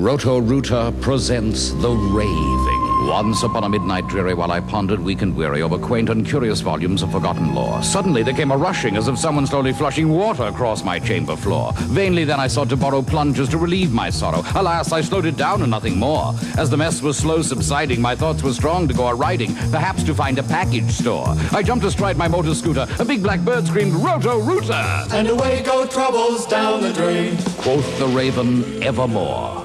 Roto Rooter presents The Raving. Once upon a midnight dreary, while I pondered weak and weary over quaint and curious volumes of forgotten lore, suddenly there came a rushing as of someone slowly flushing water across my chamber floor. Vainly then I sought to borrow plungers to relieve my sorrow. Alas, I slowed it down and nothing more. As the mess was slow subsiding, my thoughts were strong to go a riding, perhaps to find a package store. I jumped astride my motor scooter. A big black bird screamed, Roto Rooter! And away go troubles down the drain. Quoth the raven evermore.